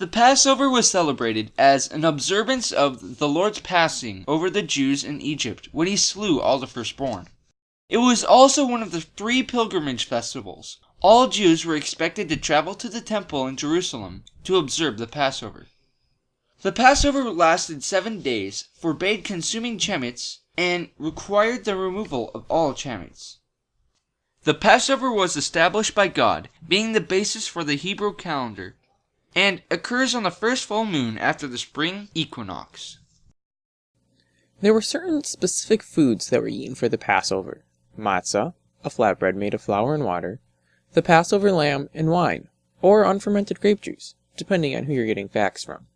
The Passover was celebrated as an observance of the Lord's passing over the Jews in Egypt when he slew all the firstborn. It was also one of the three pilgrimage festivals. All Jews were expected to travel to the temple in Jerusalem to observe the Passover. The Passover lasted seven days, forbade consuming chametz, and required the removal of all chametz. The Passover was established by God, being the basis for the Hebrew calendar, and occurs on the first full moon after the spring equinox. There were certain specific foods that were eaten for the Passover matzah, a flatbread made of flour and water, the Passover lamb, and wine, or unfermented grape juice, depending on who you're getting facts from.